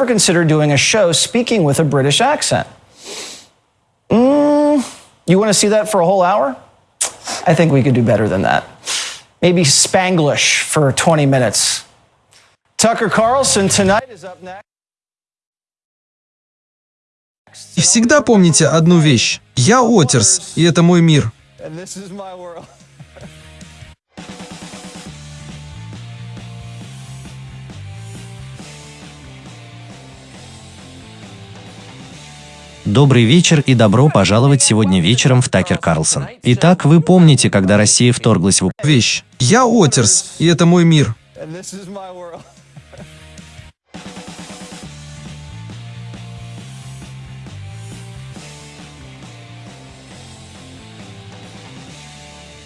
ever consider doing a show speaking with a British accent? Mm, you want to see that for a whole hour? I think we could do better than that. Maybe Spanglish for 20 minutes. Tucker Carlson tonight is up next. И всегда помните одну вещь. Я Отерс, и это мой мир. And this is my world. Добрый вечер и добро пожаловать сегодня вечером в Такер Карлсон. Итак, вы помните, когда Россия вторглась в Вещь. Я Отерс, и это мой мир.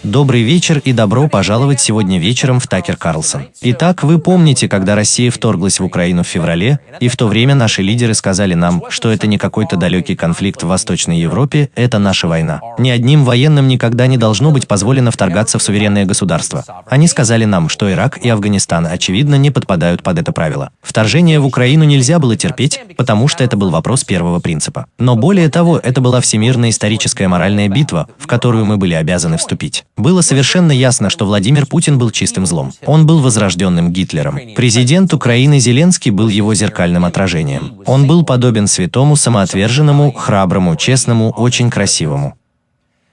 Добрый вечер и добро пожаловать сегодня вечером в Такер Карлсон. Итак, вы помните, когда Россия вторглась в Украину в феврале, и в то время наши лидеры сказали нам, что это не какой-то далекий конфликт в Восточной Европе, это наша война. Ни одним военным никогда не должно быть позволено вторгаться в суверенное государство. Они сказали нам, что Ирак и Афганистан, очевидно, не подпадают под это правило. Вторжение в Украину нельзя было терпеть, потому что это был вопрос первого принципа. Но более того, это была всемирная историческая моральная битва, в которую мы были обязаны вступить. Было совершенно ясно, что Владимир Путин был чистым злом. Он был возрожденным Гитлером. Президент Украины Зеленский был его зеркальным отражением. Он был подобен святому, самоотверженному, храброму, честному, очень красивому.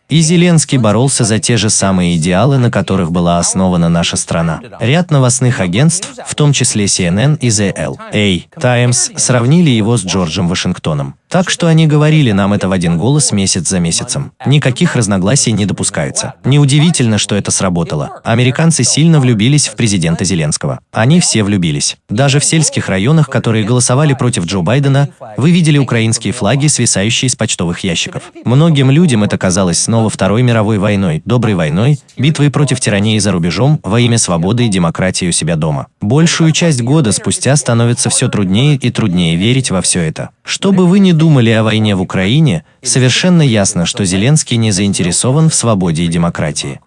И Зеленский боролся за те же самые идеалы, на которых была основана наша страна. Ряд новостных агентств, в том числе CNN и The LA Times, сравнили его с Джорджем Вашингтоном. Так что они говорили нам это в один голос месяц за месяцем. Никаких разногласий не допускается. Неудивительно, что это сработало. Американцы сильно влюбились в президента Зеленского. Они все влюбились. Даже в сельских районах, которые голосовали против Джо Байдена, вы видели украинские флаги, свисающие с почтовых ящиков. Многим людям это казалось снова Второй мировой войной, доброй войной, битвой против тирании за рубежом во имя свободы и демократии у себя дома. Большую часть года спустя становится все труднее и труднее верить во все это. Что бы вы ни думали о войне в Украине, совершенно ясно, что Зеленский не заинтересован в свободе и демократии.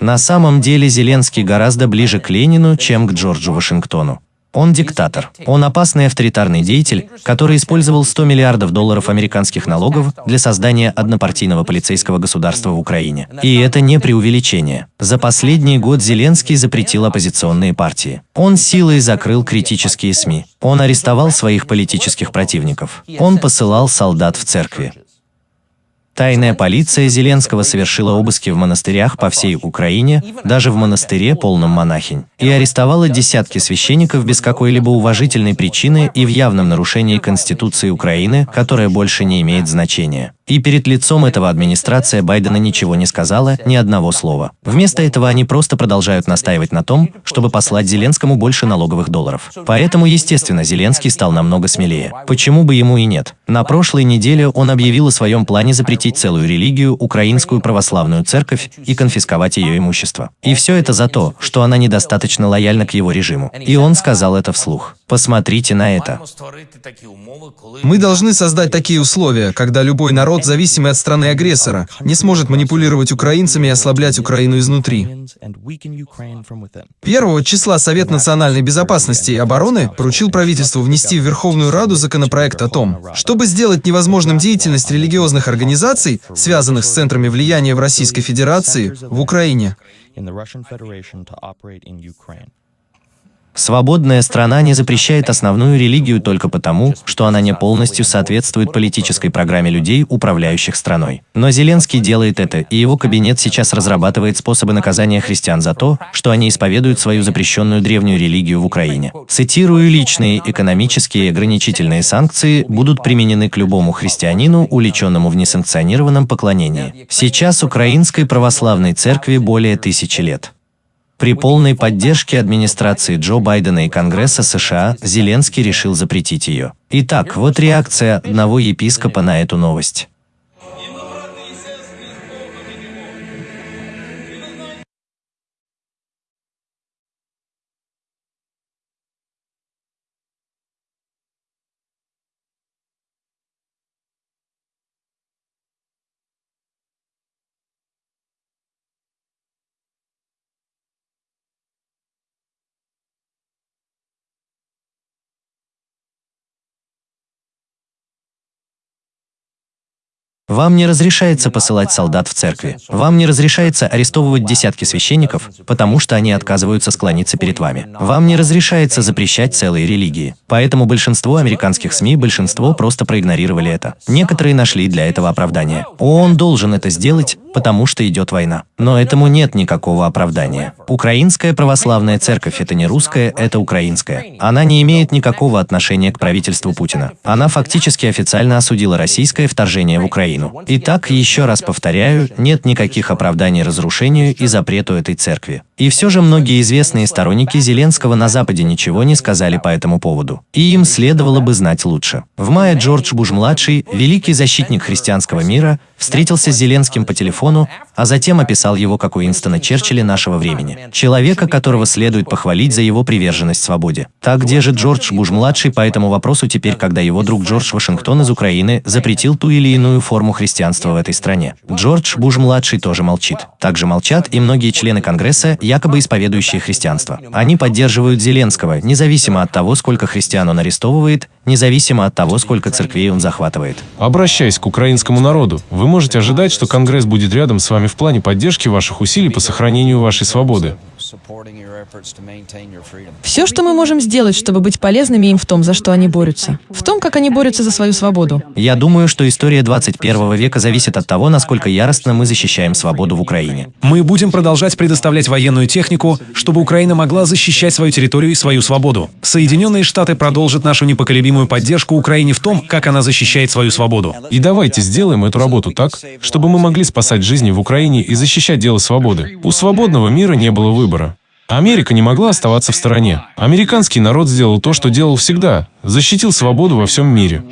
На самом деле Зеленский гораздо ближе к Ленину, чем к Джорджу Вашингтону. Он диктатор. Он опасный авторитарный деятель, который использовал 100 миллиардов долларов американских налогов для создания однопартийного полицейского государства в Украине. И это не преувеличение. За последний год Зеленский запретил оппозиционные партии. Он силой закрыл критические СМИ. Он арестовал своих политических противников. Он посылал солдат в церкви. Тайная полиция Зеленского совершила обыски в монастырях по всей Украине, даже в монастыре, полном монахинь, и арестовала десятки священников без какой-либо уважительной причины и в явном нарушении Конституции Украины, которая больше не имеет значения. И перед лицом этого администрация Байдена ничего не сказала, ни одного слова. Вместо этого они просто продолжают настаивать на том, чтобы послать Зеленскому больше налоговых долларов. Поэтому, естественно, Зеленский стал намного смелее. Почему бы ему и нет? На прошлой неделе он объявил о своем плане запретить целую религию, украинскую православную церковь, и конфисковать ее имущество. И все это за то, что она недостаточно лояльна к его режиму. И он сказал это вслух. Посмотрите на это. Мы должны создать такие условия, когда любой народ, зависимый от страны-агрессора, не сможет манипулировать украинцами и ослаблять Украину изнутри. 1 числа Совет национальной безопасности и обороны поручил правительству внести в Верховную Раду законопроект о том, чтобы сделать невозможным деятельность религиозных организаций, связанных с центрами влияния в Российской Федерации, в Украине. Свободная страна не запрещает основную религию только потому, что она не полностью соответствует политической программе людей, управляющих страной. Но Зеленский делает это, и его кабинет сейчас разрабатывает способы наказания христиан за то, что они исповедуют свою запрещенную древнюю религию в Украине. Цитирую, личные экономические и ограничительные санкции будут применены к любому христианину, увлеченному в несанкционированном поклонении. Сейчас Украинской православной церкви более тысячи лет. При полной поддержке администрации Джо Байдена и Конгресса США Зеленский решил запретить ее. Итак, вот реакция одного епископа на эту новость. Вам не разрешается посылать солдат в церкви. Вам не разрешается арестовывать десятки священников, потому что они отказываются склониться перед вами. Вам не разрешается запрещать целые религии. Поэтому большинство американских СМИ, большинство просто проигнорировали это. Некоторые нашли для этого оправдание. ООН должен это сделать, потому что идет война. Но этому нет никакого оправдания. Украинская православная церковь – это не русская, это украинская. Она не имеет никакого отношения к правительству Путина. Она фактически официально осудила российское вторжение в Украину. Итак, еще раз повторяю, нет никаких оправданий разрушению и запрету этой церкви. И все же многие известные сторонники Зеленского на Западе ничего не сказали по этому поводу. И им следовало бы знать лучше. В мае Джордж Буш-младший, великий защитник христианского мира, встретился с Зеленским по телефону, а затем описал его как Уинстона Черчилля нашего времени. Человека, которого следует похвалить за его приверженность свободе. Так где же Джордж Буш-младший по этому вопросу теперь, когда его друг Джордж Вашингтон из Украины запретил ту или иную форму христианства в этой стране? Джордж Буш-младший тоже молчит. Также молчат и многие члены Конгресса, якобы исповедующие христианство. Они поддерживают Зеленского, независимо от того, сколько христиан он арестовывает, независимо от того, сколько церквей он захватывает. Обращаясь к украинскому народу, вы можете ожидать, что Конгресс будет рядом с вами в плане поддержки ваших усилий по сохранению вашей свободы. Все, что мы можем сделать, чтобы быть полезными им в том, за что они борются. В том, как они борются за свою свободу. Я думаю, что история 21 века зависит от того, насколько яростно мы защищаем свободу в Украине. Мы будем продолжать предоставлять военную технику, чтобы Украина могла защищать свою территорию и свою свободу. Соединенные Штаты продолжат нашу непоколебимую поддержку Украине в том, как она защищает свою свободу. И давайте сделаем эту работу так, чтобы мы могли спасать жизни в Украине и защищать дело свободы. У свободного мира не было выбора. Америка не могла оставаться в стороне. Американский народ сделал то, что делал всегда – защитил свободу во всем мире.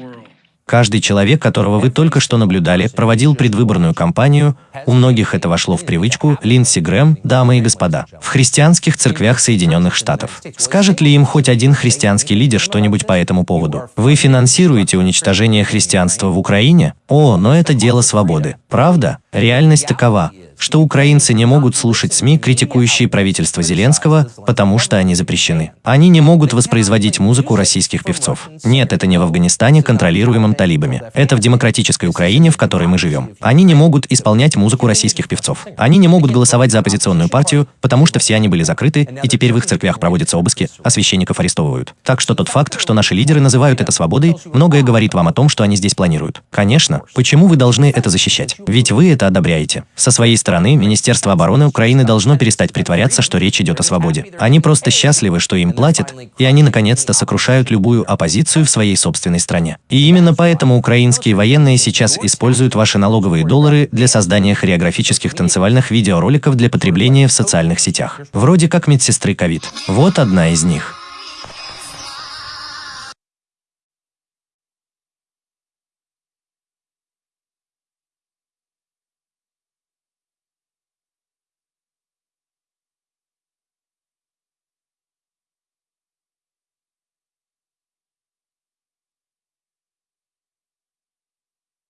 Каждый человек, которого вы только что наблюдали, проводил предвыборную кампанию, у многих это вошло в привычку, Линдси Грэм, дамы и господа, в христианских церквях Соединенных Штатов. Скажет ли им хоть один христианский лидер что-нибудь по этому поводу? Вы финансируете уничтожение христианства в Украине? О, но это дело свободы. Правда? Реальность такова что украинцы не могут слушать СМИ, критикующие правительство Зеленского, потому что они запрещены. Они не могут воспроизводить музыку российских певцов. Нет, это не в Афганистане, контролируемом талибами. Это в демократической Украине, в которой мы живем. Они не могут исполнять музыку российских певцов. Они не могут голосовать за оппозиционную партию, потому что все они были закрыты, и теперь в их церквях проводятся обыски, а священников арестовывают. Так что тот факт, что наши лидеры называют это свободой, многое говорит вам о том, что они здесь планируют. Конечно, почему вы должны это защищать? Ведь вы это одобряете. Со своей стороны, Министерство обороны Украины должно перестать притворяться, что речь идет о свободе. Они просто счастливы, что им платят, и они наконец-то сокрушают любую оппозицию в своей собственной стране. И именно поэтому украинские военные сейчас используют ваши налоговые доллары для создания хореографических танцевальных видеороликов для потребления в социальных сетях. Вроде как медсестры ковид. Вот одна из них.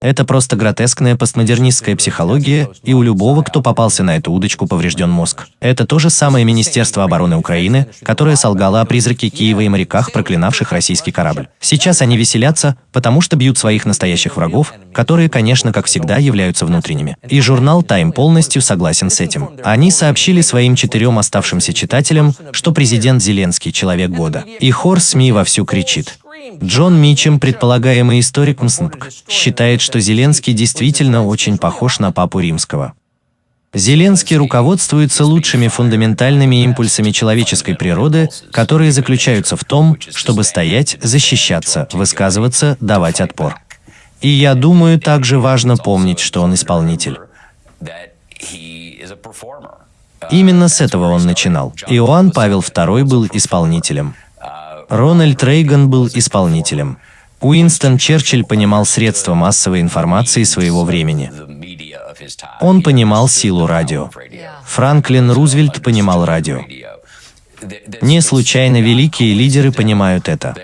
Это просто гротескная постмодернистская психология, и у любого, кто попался на эту удочку, поврежден мозг. Это то же самое Министерство обороны Украины, которое солгало о призраке Киева и моряках, проклинавших российский корабль. Сейчас они веселятся, потому что бьют своих настоящих врагов, которые, конечно, как всегда, являются внутренними. И журнал Time полностью согласен с этим. Они сообщили своим четырем оставшимся читателям, что президент Зеленский – человек года. И хор СМИ вовсю кричит. Джон Мичем, предполагаемый историк МСНПК, считает, что Зеленский действительно очень похож на папу римского. Зеленский руководствуется лучшими фундаментальными импульсами человеческой природы, которые заключаются в том, чтобы стоять, защищаться, высказываться, давать отпор. И я думаю, также важно помнить, что он исполнитель. Именно с этого он начинал. Иоанн Павел II был исполнителем. Рональд Рейган был исполнителем. Уинстон Черчилль понимал средства массовой информации своего времени. Он понимал силу радио. Франклин Рузвельт понимал радио. Не случайно великие лидеры понимают это.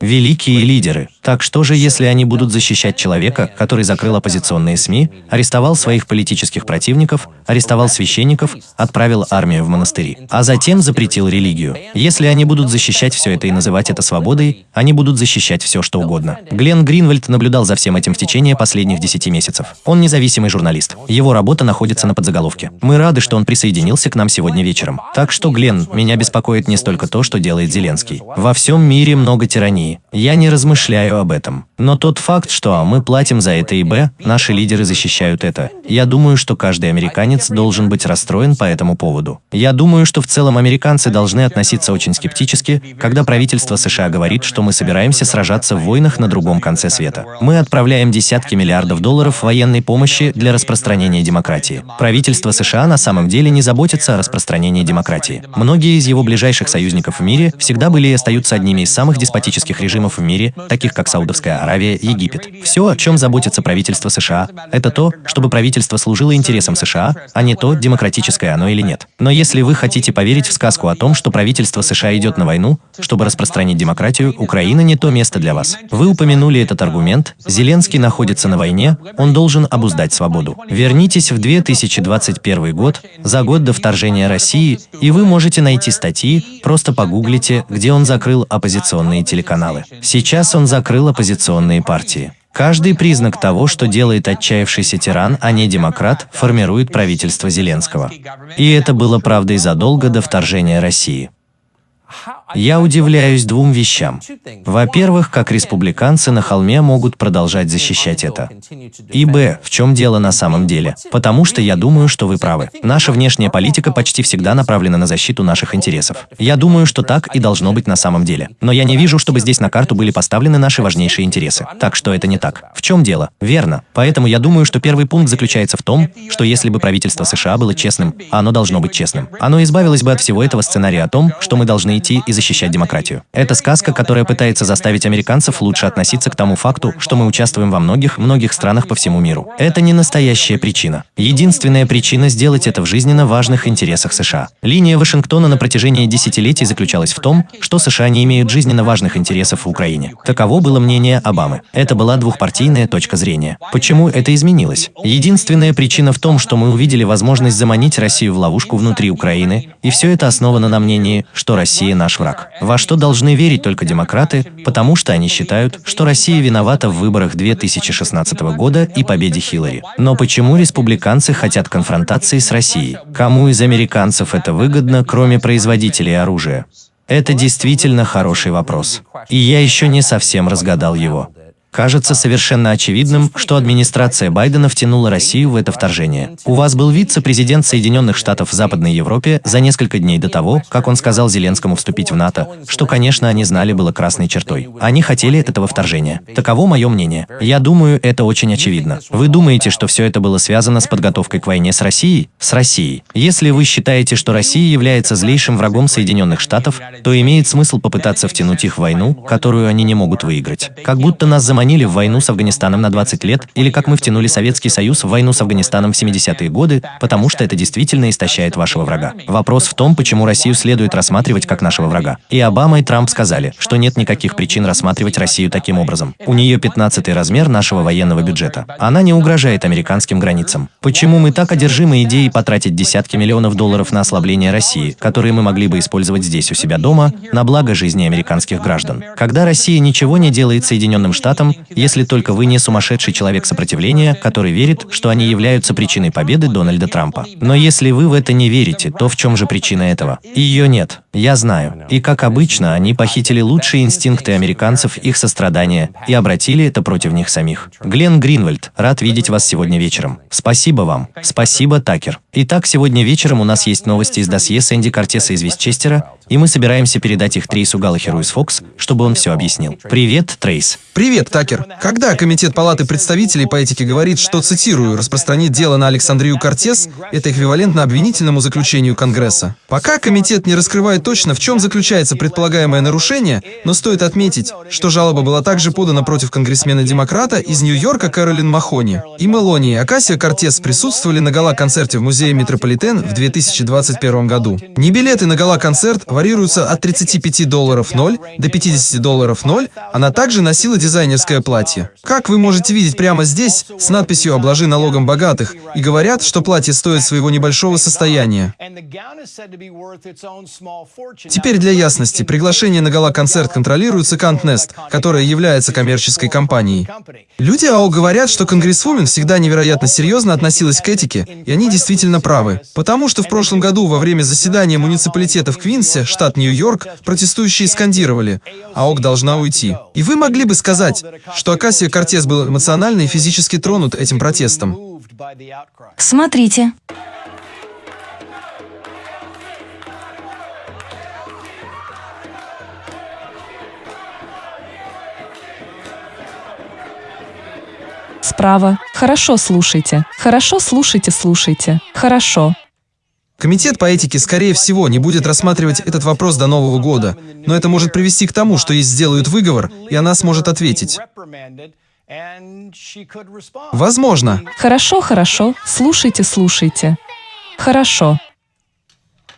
Великие лидеры. Так что же, если они будут защищать человека, который закрыл оппозиционные СМИ, арестовал своих политических противников, арестовал священников, отправил армию в монастыри, а затем запретил религию? Если они будут защищать все это и называть это свободой, они будут защищать все, что угодно. Глен Гринвальд наблюдал за всем этим в течение последних 10 месяцев. Он независимый журналист. Его работа находится на подзаголовке. Мы рады, что он присоединился к нам сегодня вечером. Так что, Глен, меня беспокоит не столько то, что делает Зеленский. Во всем мире много тирании. Я не размышляю об этом. Но тот факт, что мы платим за это и б, наши лидеры защищают это. Я думаю, что каждый американец должен быть расстроен по этому поводу. Я думаю, что в целом американцы должны относиться очень скептически, когда правительство США говорит, что мы собираемся сражаться в войнах на другом конце света. Мы отправляем десятки миллиардов долларов военной помощи для распространения демократии. Правительство США на самом деле не заботится о распространении демократии. Многие из его ближайших союзников в мире всегда были и остаются одними из самых деспотических режимов в мире, таких как Саудовская Аравия, Египет. Все, о чем заботится правительство США, это то, чтобы правительство служило интересам США, а не то, демократическое оно или нет. Но если вы хотите поверить в сказку о том, что правительство США идет на войну, чтобы распространить демократию, Украина не то место для вас. Вы упомянули этот аргумент. Зеленский находится на войне, он должен обуздать свободу. Вернитесь в 2021 год, за год до вторжения России, и вы можете найти статьи, просто погуглите, где он закрыл оппозиционные телеканалы. Сейчас он закрыл оппозиционные партии. Каждый признак того, что делает отчаявшийся тиран, а не демократ, формирует правительство Зеленского. И это было правдой задолго до вторжения России. Я удивляюсь двум вещам. Во-первых, как республиканцы на холме могут продолжать защищать это. И б, в чем дело на самом деле? Потому что я думаю, что вы правы. Наша внешняя политика почти всегда направлена на защиту наших интересов. Я думаю, что так и должно быть на самом деле. Но я не вижу, чтобы здесь на карту были поставлены наши важнейшие интересы. Так что это не так. В чем дело? Верно. Поэтому я думаю, что первый пункт заключается в том, что если бы правительство США было честным, оно должно быть честным, оно избавилось бы от всего этого сценария о том, что мы должны идти и защищать демократию. Это сказка, которая пытается заставить американцев лучше относиться к тому факту, что мы участвуем во многих-многих странах по всему миру. Это не настоящая причина. Единственная причина сделать это в жизненно важных интересах США. Линия Вашингтона на протяжении десятилетий заключалась в том, что США не имеют жизненно важных интересов в Украине. Таково было мнение Обамы. Это была двухпартийная точка зрения. Почему это изменилось? Единственная причина в том, что мы увидели возможность заманить Россию в ловушку внутри Украины, и все это основано на мнении, что Россия наш враг. Во что должны верить только демократы, потому что они считают, что Россия виновата в выборах 2016 года и победе Хиллари. Но почему республиканцы хотят конфронтации с Россией? Кому из американцев это выгодно, кроме производителей оружия? Это действительно хороший вопрос. И я еще не совсем разгадал его. Кажется совершенно очевидным, что администрация Байдена втянула Россию в это вторжение. У вас был вице-президент Соединенных Штатов в Западной Европе за несколько дней до того, как он сказал Зеленскому вступить в НАТО, что, конечно, они знали было красной чертой. Они хотели этого вторжения. Таково мое мнение. Я думаю, это очень очевидно. Вы думаете, что все это было связано с подготовкой к войне с Россией? С Россией. Если вы считаете, что Россия является злейшим врагом Соединенных Штатов, то имеет смысл попытаться втянуть их в войну, которую они не могут выиграть. Как будто нас заманили заманили в войну с Афганистаном на 20 лет, или как мы втянули Советский Союз в войну с Афганистаном в 70-е годы, потому что это действительно истощает вашего врага. Вопрос в том, почему Россию следует рассматривать как нашего врага. И Обама и Трамп сказали, что нет никаких причин рассматривать Россию таким образом. У нее 15 размер нашего военного бюджета. Она не угрожает американским границам. Почему мы так одержимы идеей потратить десятки миллионов долларов на ослабление России, которые мы могли бы использовать здесь у себя дома, на благо жизни американских граждан? Когда Россия ничего не делает Соединенным Штатам, если только вы не сумасшедший человек сопротивления, который верит, что они являются причиной победы Дональда Трампа. Но если вы в это не верите, то в чем же причина этого? Ее нет. Я знаю. И как обычно, они похитили лучшие инстинкты американцев, их сострадания, и обратили это против них самих. Глен Гринвальд, рад видеть вас сегодня вечером. Спасибо вам. Спасибо, Такер. Итак, сегодня вечером у нас есть новости из досье Сэнди Кортеса из Вестчестера, и мы собираемся передать их Трейсу Галлахеру из Fox, чтобы он все объяснил. Привет, Трейс. Привет, Такер. Когда Комитет Палаты представителей по этике говорит, что, цитирую, «распространить дело на Александрию Кортес» — это эквивалентно обвинительному заключению Конгресса. Пока комитет не раскрывает точно, в чем заключается предполагаемое нарушение, но стоит отметить, что жалоба была также подана против конгрессмена-демократа из Нью-Йорка Кэролин Махони. И Мелони и Акасия Кортес присутствовали на гала-концерте в музее Метрополитен в 2021 году. Не билеты на гала-концерт варьируются от 35 долларов 0 до 50 долларов 0, она также носила дизайнерское платье. Как вы можете видеть прямо здесь, с надписью «Обложи налогом богатых», и говорят, что платье стоит своего небольшого состояния. Теперь для ясности, приглашение на гала-концерт контролируется Кантнест, которая является коммерческой компанией. Люди АО говорят, что конгрессвумен всегда невероятно серьезно относилась к этике, и они действительно правы. Потому что в прошлом году во время заседания муниципалитета в Квинсе, штат Нью-Йорк, протестующие скандировали «АОК должна уйти». И вы могли бы сказать, что Акасия Кортес был эмоционально и физически тронут этим протестом. Смотрите. Справа. Хорошо слушайте. Хорошо слушайте, слушайте. Хорошо. Комитет по этике, скорее всего, не будет рассматривать этот вопрос до Нового года, но это может привести к тому, что ей сделают выговор, и она сможет ответить. Возможно. Хорошо, хорошо. Слушайте, слушайте. Хорошо.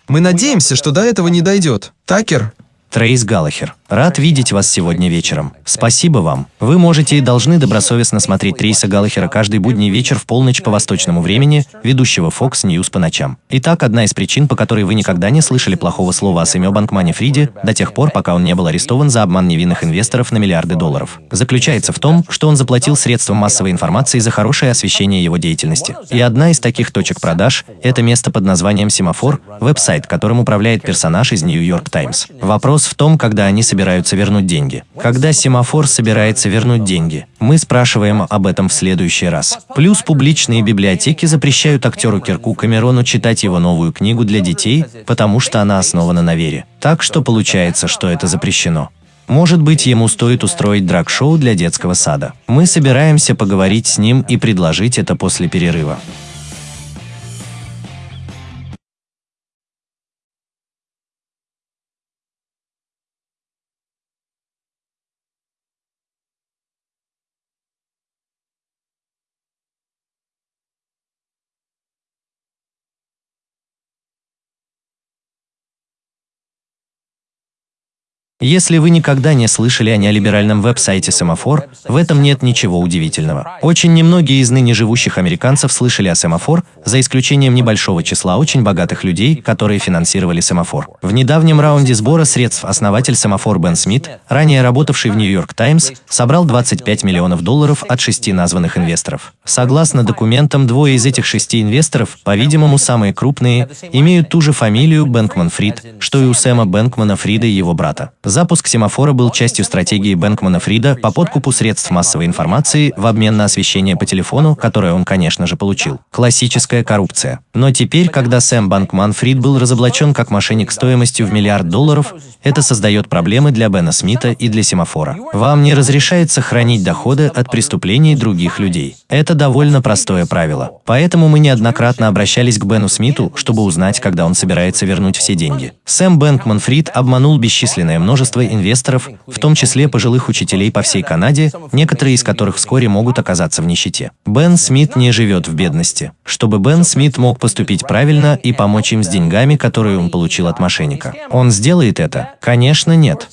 Мы надеемся, что до этого не дойдет. Такер, Трейс Галлахер. Рад видеть вас сегодня вечером. Спасибо вам. Вы можете и должны добросовестно смотреть Трейса Галлахера каждый будний вечер в полночь по восточному времени, ведущего Fox News по ночам. Итак, одна из причин, по которой вы никогда не слышали плохого слова о Сэме Банкмане Фриде до тех пор, пока он не был арестован за обман невинных инвесторов на миллиарды долларов, заключается в том, что он заплатил средствам массовой информации за хорошее освещение его деятельности. И одна из таких точек продаж – это место под названием Семафор, веб-сайт, которым управляет персонаж из New York Times. Вопрос в том, когда они собираются вернуть деньги. Когда семафор собирается вернуть деньги, мы спрашиваем об этом в следующий раз. Плюс публичные библиотеки запрещают актеру Кирку Камерону читать его новую книгу для детей, потому что она основана на вере. Так что получается, что это запрещено. Может быть, ему стоит устроить драг-шоу для детского сада. Мы собираемся поговорить с ним и предложить это после перерыва. Если вы никогда не слышали о неолиберальном веб-сайте Семафор, в этом нет ничего удивительного. Очень немногие из ныне живущих американцев слышали о Семафор, за исключением небольшого числа очень богатых людей, которые финансировали Семафор. В недавнем раунде сбора средств основатель Семафор Бен Смит, ранее работавший в Нью-Йорк Таймс, собрал 25 миллионов долларов от шести названных инвесторов. Согласно документам, двое из этих шести инвесторов, по-видимому, самые крупные, имеют ту же фамилию Бэнкман Фрид, что и у Сэма Бэнкмана Фрида и его брата. Запуск семафора был частью стратегии Бэнкмана Фрида по подкупу средств массовой информации в обмен на освещение по телефону, которое он, конечно же, получил. Классическая коррупция. Но теперь, когда Сэм Банкман Фрид был разоблачен как мошенник стоимостью в миллиард долларов, это создает проблемы для Бена Смита и для семафора. Вам не разрешается хранить доходы от преступлений других людей. Это довольно простое правило. Поэтому мы неоднократно обращались к Бену Смиту, чтобы узнать, когда он собирается вернуть все деньги. Сэм Бэнкман Фрид обманул бесчисленное множество множество инвесторов, в том числе пожилых учителей по всей Канаде, некоторые из которых вскоре могут оказаться в нищете. Бен Смит не живет в бедности. Чтобы Бен Смит мог поступить правильно и помочь им с деньгами, которые он получил от мошенника. Он сделает это? Конечно, нет.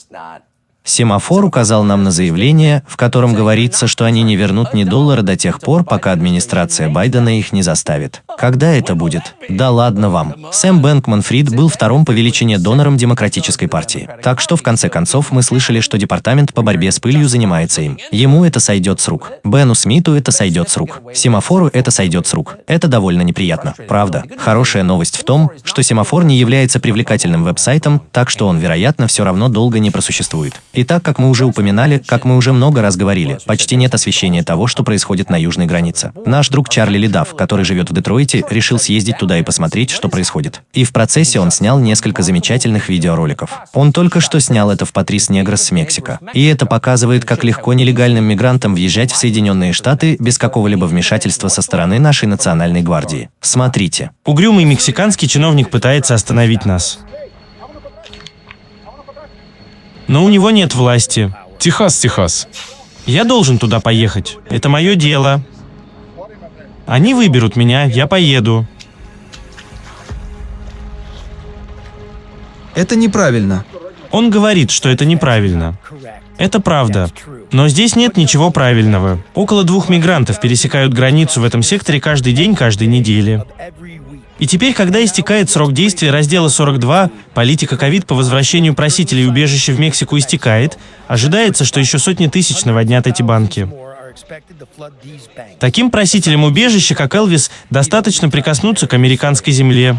Семафор указал нам на заявление, в котором говорится, что они не вернут ни доллара до тех пор, пока администрация Байдена их не заставит. Когда это будет? Да ладно вам. Сэм Бэнкман Фрид был вторым по величине донором Демократической партии. Так что, в конце концов, мы слышали, что департамент по борьбе с пылью занимается им. Ему это сойдет с рук. Бену Смиту это сойдет с рук. Семафору это сойдет с рук. Это довольно неприятно. Правда. Хорошая новость в том, что Семафор не является привлекательным веб-сайтом, так что он, вероятно, все равно долго не просуществует. И так, как мы уже упоминали, как мы уже много раз говорили, почти нет освещения того, что происходит на южной границе. Наш друг Чарли Ледав, который живет в Детройте, решил съездить туда и посмотреть, что происходит. И в процессе он снял несколько замечательных видеороликов. Он только что снял это в Патрис Негрос с Мексика. И это показывает, как легко нелегальным мигрантам въезжать в Соединенные Штаты без какого-либо вмешательства со стороны нашей национальной гвардии. Смотрите. Угрюмый мексиканский чиновник пытается остановить нас. Но у него нет власти. Техас, Техас. Я должен туда поехать. Это мое дело. Они выберут меня, я поеду. Это неправильно. Он говорит, что это неправильно. Это правда. Но здесь нет ничего правильного. Около двух мигрантов пересекают границу в этом секторе каждый день, каждой неделе. И теперь, когда истекает срок действия раздела 42, политика ковид по возвращению просителей убежища в Мексику истекает, ожидается, что еще сотни тысяч наводнят эти банки. Таким просителям убежища, как Элвис, достаточно прикоснуться к американской земле.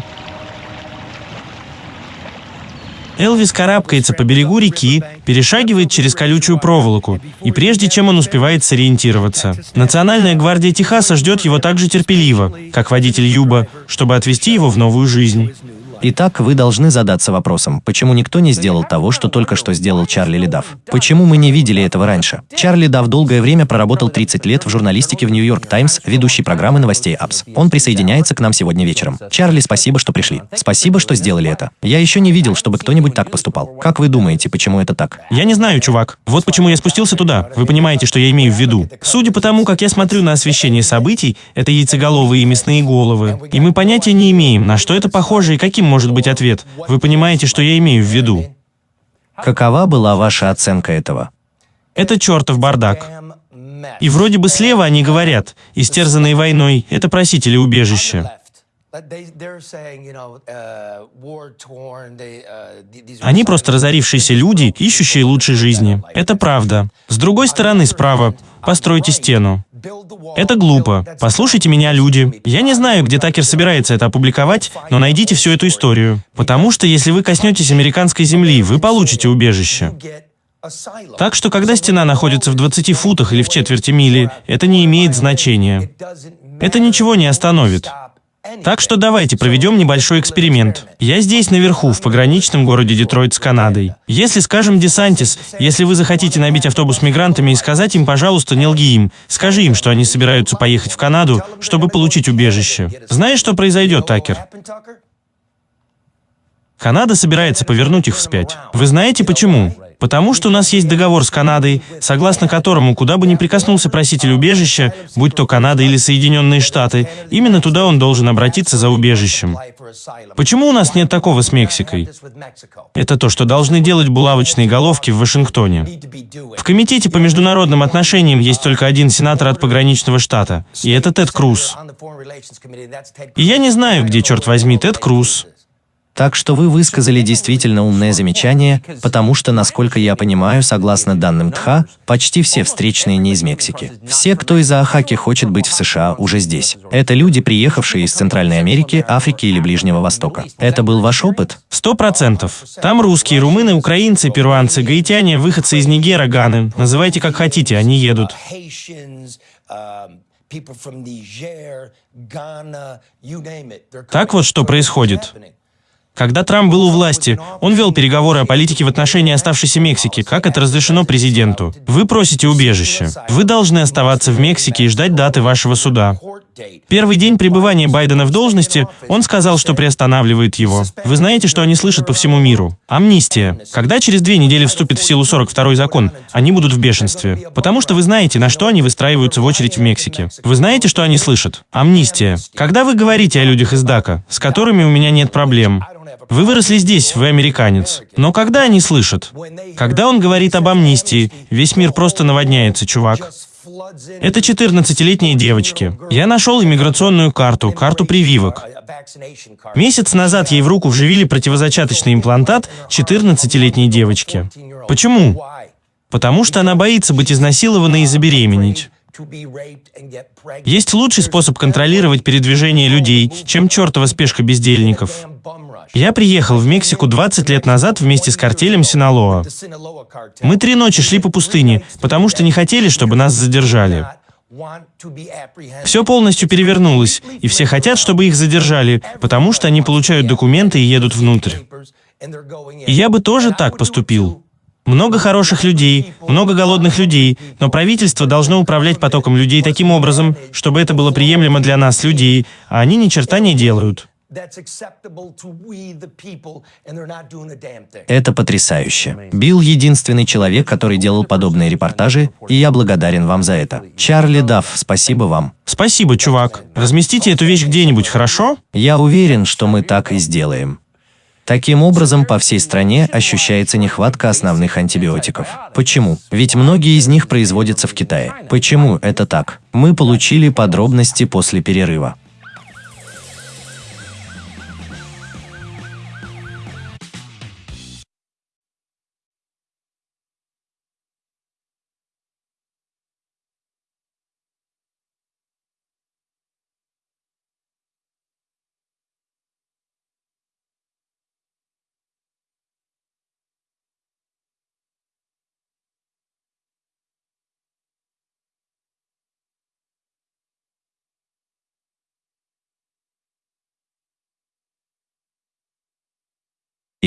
Элвис карабкается по берегу реки, перешагивает через колючую проволоку, и прежде чем он успевает сориентироваться. Национальная гвардия Техаса ждет его так же терпеливо, как водитель Юба, чтобы отвезти его в новую жизнь. Итак, вы должны задаться вопросом, почему никто не сделал того, что только что сделал Чарли Ледав? Почему мы не видели этого раньше? Чарли Дав долгое время проработал 30 лет в журналистике в Нью-Йорк Таймс, ведущей программы новостей АПС. Он присоединяется к нам сегодня вечером. Чарли, спасибо, что пришли. Спасибо, что сделали это. Я еще не видел, чтобы кто-нибудь так поступал. Как вы думаете, почему это так? Я не знаю, чувак. Вот почему я спустился туда. Вы понимаете, что я имею в виду. Судя по тому, как я смотрю на освещение событий, это яйцеголовые и мясные головы. И мы понятия не имеем, на что это похоже и каким может быть ответ. Вы понимаете, что я имею в виду? Какова была ваша оценка этого? Это чертов бардак. И вроде бы слева они говорят, истерзанные войной, это просители убежища. Они просто разорившиеся люди, ищущие лучшей жизни. Это правда. С другой стороны, справа, постройте стену. Это глупо. Послушайте меня, люди. Я не знаю, где Такер собирается это опубликовать, но найдите всю эту историю. Потому что если вы коснетесь американской земли, вы получите убежище. Так что, когда стена находится в 20 футах или в четверти мили, это не имеет значения. Это ничего не остановит. Так что давайте проведем небольшой эксперимент. Я здесь наверху, в пограничном городе Детройт с Канадой. Если, скажем, Десантис, если вы захотите набить автобус мигрантами и сказать им, пожалуйста, не лги им, скажи им, что они собираются поехать в Канаду, чтобы получить убежище. Знаешь, что произойдет, Такер? Канада собирается повернуть их вспять. Вы знаете почему? Потому что у нас есть договор с Канадой, согласно которому, куда бы ни прикоснулся проситель убежища, будь то Канада или Соединенные Штаты, именно туда он должен обратиться за убежищем. Почему у нас нет такого с Мексикой? Это то, что должны делать булавочные головки в Вашингтоне. В Комитете по международным отношениям есть только один сенатор от пограничного штата, и это Тед Круз. И я не знаю, где, черт возьми, Тед Круз. Так что вы высказали действительно умное замечание, потому что, насколько я понимаю, согласно данным ТХА, почти все встречные не из Мексики. Все, кто из Аахаки хочет быть в США, уже здесь. Это люди, приехавшие из Центральной Америки, Африки или Ближнего Востока. Это был ваш опыт? Сто процентов. Там русские, румыны, украинцы, перуанцы, гаитяне, выходцы из Нигера, Ганы. Называйте как хотите, они едут. Так вот, что происходит. Когда Трамп был у власти, он вел переговоры о политике в отношении оставшейся Мексики, как это разрешено президенту. Вы просите убежище. Вы должны оставаться в Мексике и ждать даты вашего суда. Первый день пребывания Байдена в должности, он сказал, что приостанавливает его. Вы знаете, что они слышат по всему миру? Амнистия. Когда через две недели вступит в силу 42-й закон, они будут в бешенстве. Потому что вы знаете, на что они выстраиваются в очередь в Мексике. Вы знаете, что они слышат? Амнистия. Когда вы говорите о людях из Дака, с которыми у меня нет проблем, вы выросли здесь, вы американец. Но когда они слышат? Когда он говорит об амнистии, весь мир просто наводняется, чувак. Это 14-летние девочки. Я нашел иммиграционную карту, карту прививок. Месяц назад ей в руку вживили противозачаточный имплантат 14-летней девочки. Почему? Потому что она боится быть изнасилованной и забеременеть. Есть лучший способ контролировать передвижение людей, чем чертова спешка бездельников. Я приехал в Мексику 20 лет назад вместе с картелем Синалоа. Мы три ночи шли по пустыне, потому что не хотели, чтобы нас задержали. Все полностью перевернулось, и все хотят, чтобы их задержали, потому что они получают документы и едут внутрь. И я бы тоже так поступил. Много хороших людей, много голодных людей, но правительство должно управлять потоком людей таким образом, чтобы это было приемлемо для нас, людей, а они ни черта не делают. Это потрясающе. Билл — единственный человек, который делал подобные репортажи, и я благодарен вам за это. Чарли Дафф, спасибо вам. Спасибо, чувак. Разместите эту вещь где-нибудь, хорошо? Я уверен, что мы так и сделаем. Таким образом, по всей стране ощущается нехватка основных антибиотиков. Почему? Ведь многие из них производятся в Китае. Почему это так? Мы получили подробности после перерыва.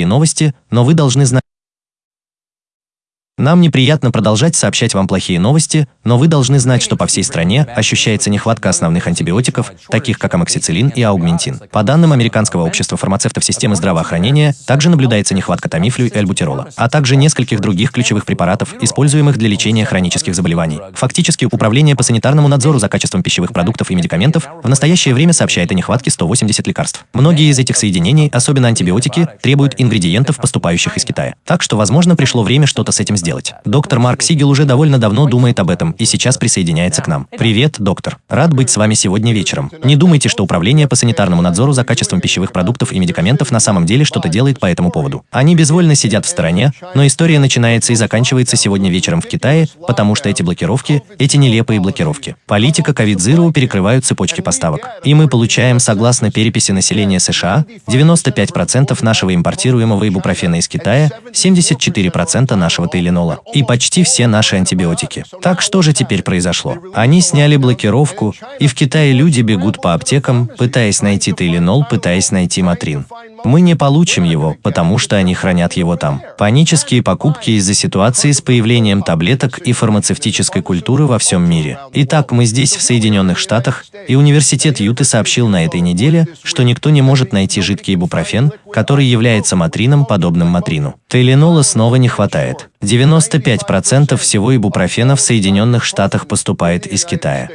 И новости, но вы должны знать, нам неприятно продолжать сообщать вам плохие новости, но вы должны знать, что по всей стране ощущается нехватка основных антибиотиков, таких как амоксициллин и аугментин. По данным Американского общества фармацевтов системы здравоохранения, также наблюдается нехватка тамифлю и альбутирола, а также нескольких других ключевых препаратов, используемых для лечения хронических заболеваний. Фактически, Управление по санитарному надзору за качеством пищевых продуктов и медикаментов в настоящее время сообщает о нехватке 180 лекарств. Многие из этих соединений, особенно антибиотики, требуют ингредиентов, поступающих из Китая. Так что, возможно, пришло время что-то с этим сделать сделать. Доктор Марк Сигел уже довольно давно думает об этом и сейчас присоединяется к нам. Привет, доктор. Рад быть с вами сегодня вечером. Не думайте, что Управление по санитарному надзору за качеством пищевых продуктов и медикаментов на самом деле что-то делает по этому поводу. Они безвольно сидят в стороне, но история начинается и заканчивается сегодня вечером в Китае, потому что эти блокировки, эти нелепые блокировки. Политика COVID-Zero перекрывают цепочки поставок. И мы получаем, согласно переписи населения США, 95% нашего импортируемого ибупрофена из Китая, 74% нашего тейленола фенола и почти все наши антибиотики. Так что же теперь произошло? Они сняли блокировку, и в Китае люди бегут по аптекам, пытаясь найти тейленол, пытаясь найти матрин. Мы не получим его, потому что они хранят его там. Панические покупки из-за ситуации с появлением таблеток и фармацевтической культуры во всем мире. Итак, мы здесь, в Соединенных Штатах, и университет Юты сообщил на этой неделе, что никто не может найти жидкий ибупрофен, который является матрином, подобным матрину. Тейленола снова не хватает. 95% всего ибупрофена в Соединенных Штатах поступает из Китая.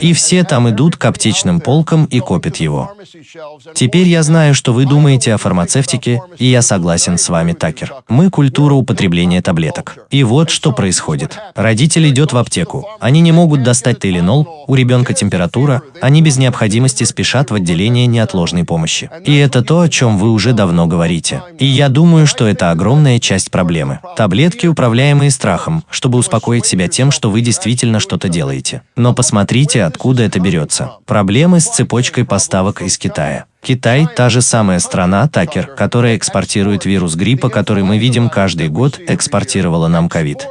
И все там идут к аптечным полкам и копят его. Теперь я знаю, что вы думаете о фармацевтике, и я согласен с вами, Такер. Мы культура употребления таблеток. И вот что происходит. Родитель идет в аптеку. Они не могут достать тейленол, у ребенка температура, они без необходимости спешат в отделение неотложной помощи. И это то, о чем вы уже давно говорите. И я думаю, что это огромная часть проблемы. Таблетки, управляемые страхом, чтобы успокоить себя тем, что вы действительно что-то делаете. Но посмотрите, откуда это берется. Проблемы с цепочкой поставок из Китая. Китай – та же самая страна, Такер, которая экспортирует вирус гриппа, который мы видим каждый год, экспортировала нам ковид.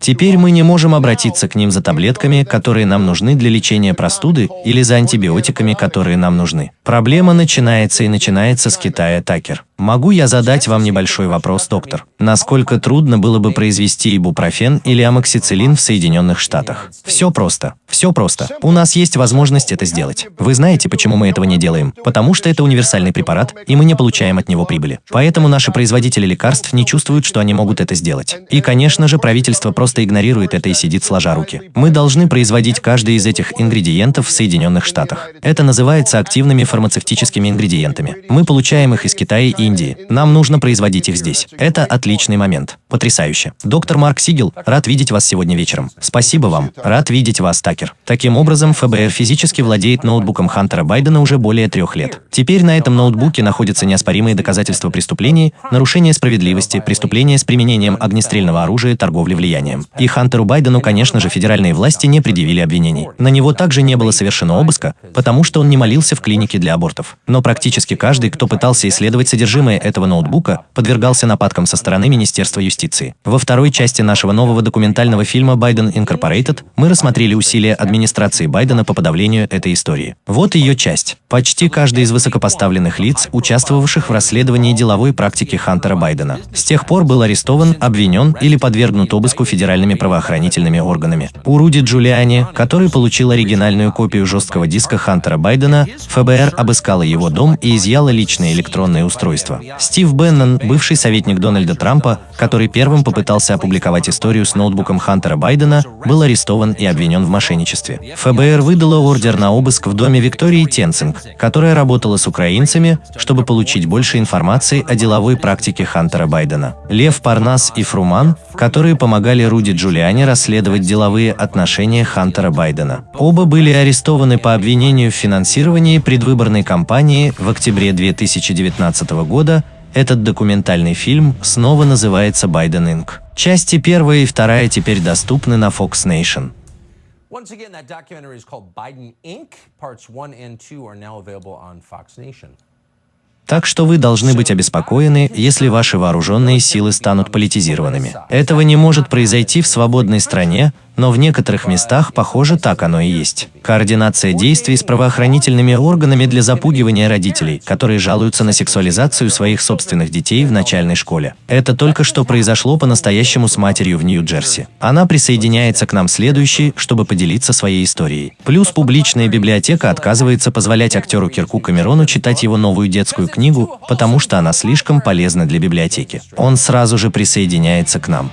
Теперь мы не можем обратиться к ним за таблетками, которые нам нужны для лечения простуды, или за антибиотиками, которые нам нужны. Проблема начинается и начинается с Китая, Такер. Могу я задать вам небольшой вопрос, доктор? Насколько трудно было бы произвести ибупрофен или амоксициллин в Соединенных Штатах? Все просто. Все просто. У нас есть возможность это сделать. Вы знаете, почему мы этого не делаем? Потому что это универсальный препарат, и мы не получаем от него прибыли. Поэтому наши производители лекарств не чувствуют, что они могут это сделать. И, конечно же, правительство просто игнорирует это и сидит сложа руки. Мы должны производить каждый из этих ингредиентов в Соединенных Штатах. Это называется активными фармацевтическими ингредиентами. Мы получаем их из Китая и Индии. Нам нужно производить их здесь. Это отличный момент. Потрясающе. Доктор Марк Сигел, рад видеть вас сегодня вечером. Спасибо вам. Рад видеть вас, так хакер. Таким образом, ФБР физически владеет ноутбуком Хантера Байдена уже более трех лет. Теперь на этом ноутбуке находятся неоспоримые доказательства преступлений, нарушения справедливости, преступления с применением огнестрельного оружия, торговли влиянием. И Хантеру Байдену, конечно же, федеральные власти не предъявили обвинений. На него также не было совершено обыска, потому что он не молился в клинике для абортов. Но практически каждый, кто пытался исследовать содержимое этого ноутбука, подвергался нападкам со стороны Министерства юстиции. Во второй части нашего нового документального фильма «Байден Incorporated» мы рассмотрели усилия администрации Байдена по подавлению этой истории. Вот ее часть. Почти каждый из высокопоставленных лиц, участвовавших в расследовании деловой практики Хантера Байдена, с тех пор был арестован, обвинен или подвергнут обыску федеральными правоохранительными органами. У Руди Джулиани, который получил оригинальную копию жесткого диска Хантера Байдена, ФБР обыскала его дом и изъяла личные электронные устройства. Стив Беннон, бывший советник Дональда Трампа, который первым попытался опубликовать историю с ноутбуком Хантера Байдена, был арестован и обвинен в мошенничестве. ФБР выдало ордер на обыск в доме Виктории Тенцинг, которая работала с украинцами, чтобы получить больше информации о деловой практике Хантера Байдена. Лев Парнас и Фруман, которые помогали Руди Джулиани расследовать деловые отношения Хантера Байдена. Оба были арестованы по обвинению в финансировании предвыборной кампании в октябре 2019 года. Этот документальный фильм снова называется «Байден Инк». Части первая и вторая теперь доступны на Fox Nation. Once again, that documentary is called Biden Inc. Parts 1 and 2 are now available on Fox Nation. Так что вы должны быть обеспокоены, если ваши вооруженные силы станут политизированными. Этого не может произойти в свободной стране, но в некоторых местах, похоже, так оно и есть. Координация действий с правоохранительными органами для запугивания родителей, которые жалуются на сексуализацию своих собственных детей в начальной школе. Это только что произошло по-настоящему с матерью в Нью-Джерси. Она присоединяется к нам следующей, чтобы поделиться своей историей. Плюс публичная библиотека отказывается позволять актеру Кирку Камерону читать его новую детскую книгу, потому что она слишком полезна для библиотеки. Он сразу же присоединяется к нам.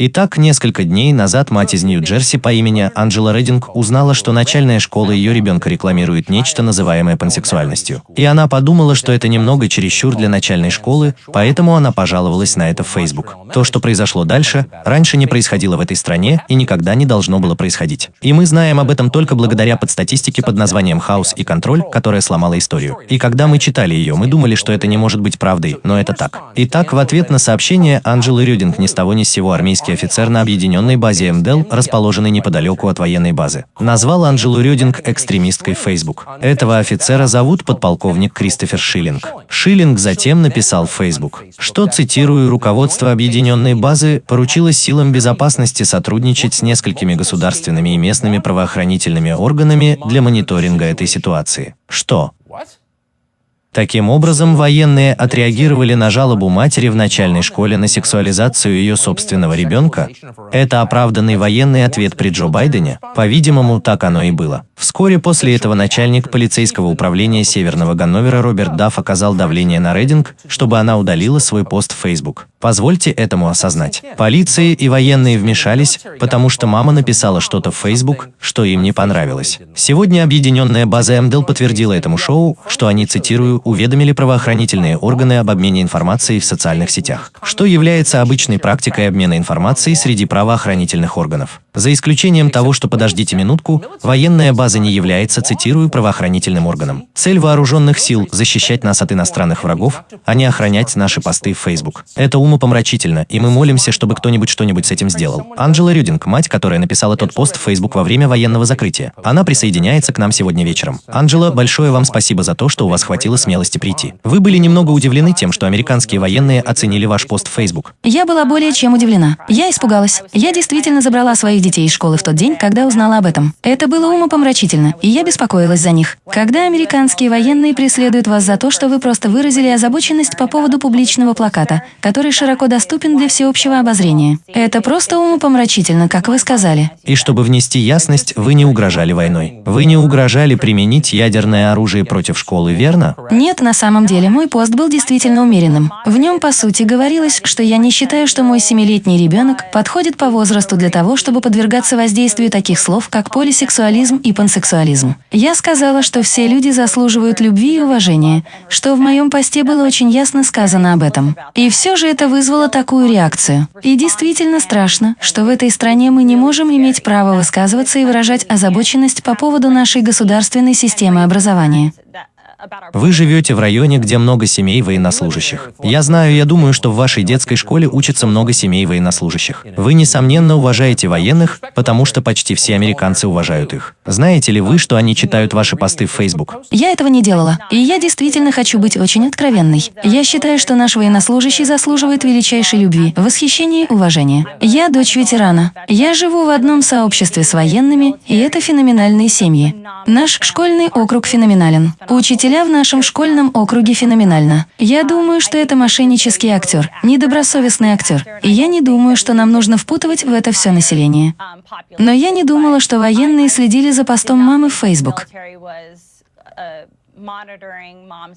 Итак, несколько дней назад мать из Нью-Джерси по имени Анджела Рединг узнала, что начальная школа ее ребенка рекламирует нечто, называемое пансексуальностью. И она подумала, что это немного чересчур для начальной школы, поэтому она пожаловалась на это в Facebook. То, что произошло дальше, раньше не происходило в этой стране и никогда не должно было происходить. И мы знаем об этом только благодаря подстатистике под названием «Хаос и контроль», которая сломала историю. И когда мы читали ее, мы думали, что это не может быть правдой, но это так. Итак, в ответ на сообщение Анджелы Рюдинг ни с того ни с сего армейский американский офицер на объединенной базе МДЛ, расположенной неподалеку от военной базы. Назвал Анджелу Рёдинг экстремисткой в Facebook. Этого офицера зовут подполковник Кристофер Шиллинг. Шиллинг затем написал в Facebook, что, цитирую, руководство объединенной базы поручило силам безопасности сотрудничать с несколькими государственными и местными правоохранительными органами для мониторинга этой ситуации. Что? Таким образом, военные отреагировали на жалобу матери в начальной школе на сексуализацию ее собственного ребенка. Это оправданный военный ответ при Джо Байдене? По-видимому, так оно и было. Вскоре после этого начальник полицейского управления Северного Ганновера Роберт Дафф оказал давление на Рединг, чтобы она удалила свой пост в Facebook. Позвольте этому осознать. Полиция и военные вмешались, потому что мама написала что-то в Facebook, что им не понравилось. Сегодня объединенная база МДЛ подтвердила этому шоу, что они, цитирую, уведомили правоохранительные органы об обмене информацией в социальных сетях, что является обычной практикой обмена информацией среди правоохранительных органов. За исключением того, что, подождите минутку, военная база не является, цитирую, правоохранительным органом. Цель вооруженных сил – защищать нас от иностранных врагов, а не охранять наши посты в Facebook. Это умопомрачительно, и мы молимся, чтобы кто-нибудь что-нибудь с этим сделал. Анджела Рюдинг, мать, которая написала тот пост в Facebook во время военного закрытия. Она присоединяется к нам сегодня вечером. Анджела, большое вам спасибо за то, что у вас хватило смелости прийти. Вы были немного удивлены тем, что американские военные оценили ваш пост в Facebook. Я была более чем удивлена. Я испугалась. Я действительно забрала своих детей из школы в тот день, когда узнала об этом. Это было умопомрачительно, и я беспокоилась за них. Когда американские военные преследуют вас за то, что вы просто выразили озабоченность по поводу публичного плаката, который широко доступен для всеобщего обозрения. Это просто умопомрачительно, как вы сказали. И чтобы внести ясность, вы не угрожали войной. Вы не угрожали применить ядерное оружие против школы, верно? Нет, на самом деле, мой пост был действительно умеренным. В нем, по сути, говорилось, что я не считаю, что мой семилетний ребенок подходит по возрасту для того, чтобы подвергаться воздействию таких слов, как полисексуализм и пансексуализм. Я сказала, что все люди заслуживают любви и уважения, что в моем посте было очень ясно сказано об этом. И все же это вызвало такую реакцию. И действительно страшно, что в этой стране мы не можем иметь право высказываться и выражать озабоченность по поводу нашей государственной системы образования. Вы живете в районе, где много семей военнослужащих. Я знаю, я думаю, что в вашей детской школе учатся много семей военнослужащих. Вы, несомненно, уважаете военных, потому что почти все американцы уважают их. Знаете ли вы, что они читают ваши посты в Facebook? Я этого не делала. И я действительно хочу быть очень откровенной. Я считаю, что наш военнослужащий заслуживает величайшей любви, восхищения и уважения. Я дочь ветерана. Я живу в одном сообществе с военными, и это феноменальные семьи. Наш школьный округ феноменален. Учителя в нашем школьном округе феноменально. Я думаю, что это мошеннический актер, недобросовестный актер. И я не думаю, что нам нужно впутывать в это все население. Но я не думала, что военные следили за постом мамы в Facebook.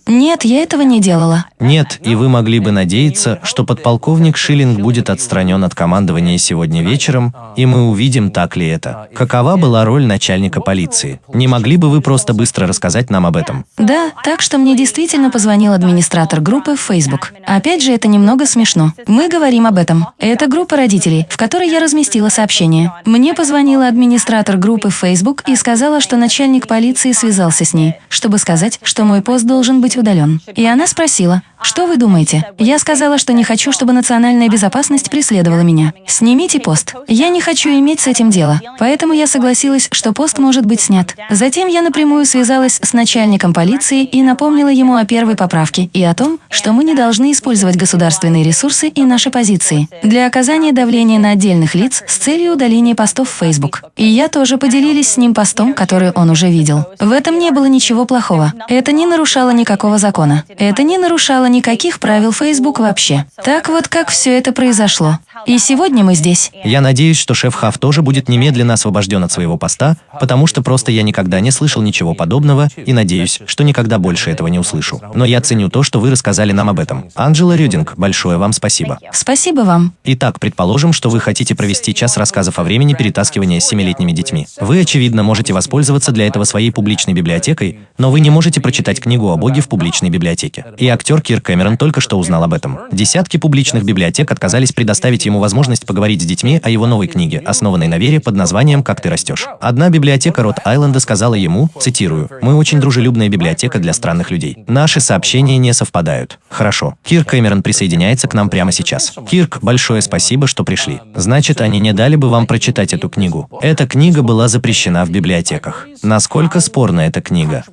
Нет, я этого не делала. Нет, и вы могли бы надеяться, что подполковник Шиллинг будет отстранен от командования сегодня вечером, и мы увидим, так ли это. Какова была роль начальника полиции? Не могли бы вы просто быстро рассказать нам об этом? Да, так что мне действительно позвонил администратор группы в Facebook. Опять же, это немного смешно. Мы говорим об этом. Это группа родителей, в которой я разместила сообщение. Мне позвонила администратор группы в Facebook и сказала, что начальник полиции связался с ней, чтобы сказать, что мой пост должен быть удален. И она спросила, что вы думаете? Я сказала, что не хочу, чтобы национальная безопасность преследовала меня. Снимите пост. Я не хочу иметь с этим дело. Поэтому я согласилась, что пост может быть снят. Затем я напрямую связалась с начальником полиции и напомнила ему о первой поправке и о том, что мы не должны использовать государственные ресурсы и наши позиции для оказания давления на отдельных лиц с целью удаления постов в Facebook. И я тоже поделились с ним постом, который он уже видел. В этом не было ничего плохого. Это не нарушало никакого закона. Это не нарушало никаких правил Facebook вообще. Так вот, как все это произошло. И сегодня мы здесь. Я надеюсь, что шеф Хав тоже будет немедленно освобожден от своего поста, потому что просто я никогда не слышал ничего подобного и надеюсь, что никогда больше этого не услышу. Но я ценю то, что вы рассказали нам об этом. Анджела Рюдинг, большое вам спасибо. Спасибо вам. Итак, предположим, что вы хотите провести час рассказов о времени перетаскивания с семилетними детьми. Вы, очевидно, можете воспользоваться для этого своей публичной библиотекой, но вы не можете прочитать книгу о Боге в публичной библиотеке. И актер Кир Кэмерон только что узнал об этом. Десятки публичных библиотек отказались предоставить ему возможность поговорить с детьми о его новой книге, основанной на вере под названием «Как ты растешь». Одна библиотека Рот-Айленда сказала ему, цитирую, «Мы очень дружелюбная библиотека для странных людей. Наши сообщения не совпадают». Хорошо. Кирк Кэмерон присоединяется к нам прямо сейчас. Кирк, большое спасибо, что пришли. Значит, они не дали бы вам прочитать эту книгу. Эта книга была запрещена в библиотеках. Насколько спорна эта книга?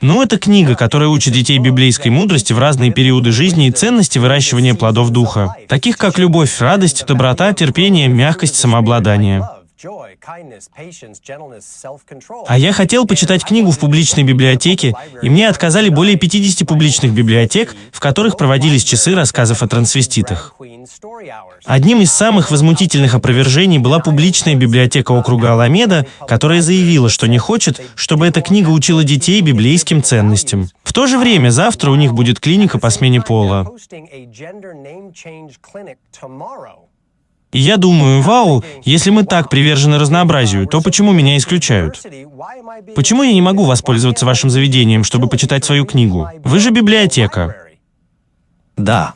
Ну, это книга, которая учит детей библейской мудрости в разные периоды жизни и ценности выращивания плодов духа, таких как любовь, радость, доброта, терпение, мягкость, самообладание. А я хотел почитать книгу в публичной библиотеке, и мне отказали более 50 публичных библиотек, в которых проводились часы рассказов о трансвеститах. Одним из самых возмутительных опровержений была публичная библиотека округа Аламеда, которая заявила, что не хочет, чтобы эта книга учила детей библейским ценностям. В то же время завтра у них будет клиника по смене пола. И я думаю, вау, если мы так привержены разнообразию, то почему меня исключают? Почему я не могу воспользоваться вашим заведением, чтобы почитать свою книгу? Вы же библиотека. Да.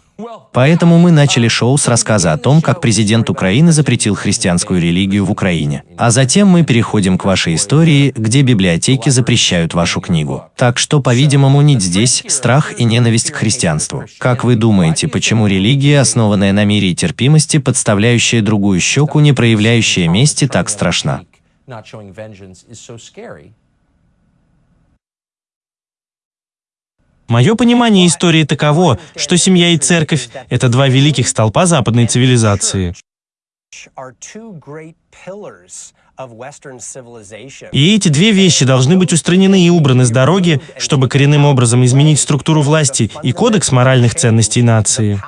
Поэтому мы начали шоу с рассказа о том, как президент Украины запретил христианскую религию в Украине. А затем мы переходим к вашей истории, где библиотеки запрещают вашу книгу. Так что, по-видимому, нить здесь – страх и ненависть к христианству. Как вы думаете, почему религия, основанная на мире и терпимости, подставляющая другую щеку, не проявляющая мести, так страшна? Мое понимание истории таково, что семья и церковь — это два великих столпа западной цивилизации. И эти две вещи должны быть устранены и убраны с дороги, чтобы коренным образом изменить структуру власти и кодекс моральных ценностей нации.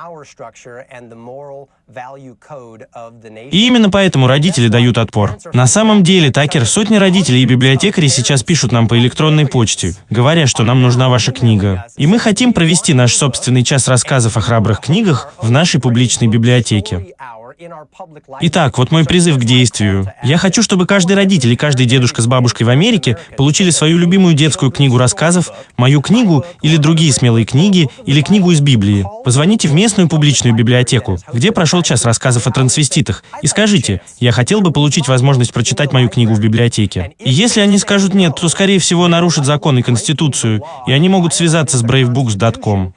И именно поэтому родители дают отпор. На самом деле, Такер, сотни родителей и библиотекарей сейчас пишут нам по электронной почте, говоря, что нам нужна ваша книга. И мы хотим провести наш собственный час рассказов о храбрых книгах в нашей публичной библиотеке. Итак, вот мой призыв к действию. Я хочу, чтобы каждый родитель и каждый дедушка с бабушкой в Америке получили свою любимую детскую книгу рассказов, мою книгу или другие смелые книги, или книгу из Библии. Позвоните в местную публичную библиотеку, где прошел час рассказов о трансвеститах, и скажите, я хотел бы получить возможность прочитать мою книгу в библиотеке. И если они скажут нет, то, скорее всего, нарушат закон и конституцию, и они могут связаться с bravebooks.com.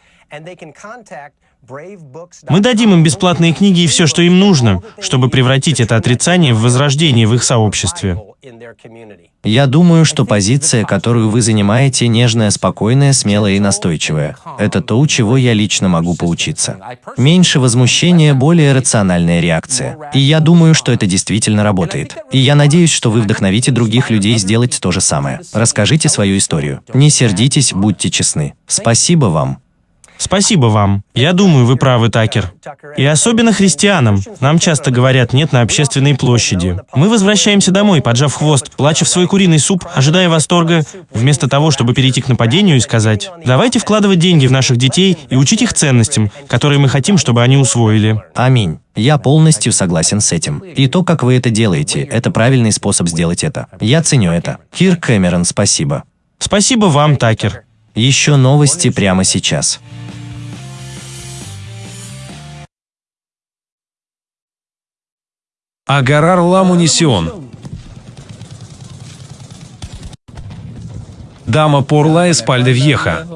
Мы дадим им бесплатные книги и все, что им нужно, чтобы превратить это отрицание в возрождение в их сообществе. Я думаю, что позиция, которую вы занимаете, нежная, спокойная, смелая и настойчивая. Это то, у чего я лично могу поучиться. Меньше возмущения, более рациональная реакция. И я думаю, что это действительно работает. И я надеюсь, что вы вдохновите других людей сделать то же самое. Расскажите свою историю. Не сердитесь, будьте честны. Спасибо вам. Спасибо вам. Я думаю, вы правы, Такер. И особенно христианам. Нам часто говорят «нет» на общественной площади. Мы возвращаемся домой, поджав хвост, плача в свой куриный суп, ожидая восторга, вместо того, чтобы перейти к нападению и сказать «давайте вкладывать деньги в наших детей и учить их ценностям, которые мы хотим, чтобы они усвоили». Аминь. Я полностью согласен с этим. И то, как вы это делаете, это правильный способ сделать это. Я ценю это. Кир Кэмерон, спасибо. Спасибо вам, Такер. Еще новости прямо сейчас. Агарар Ла Мунисион. Дама Порла Эспальде Вьеха.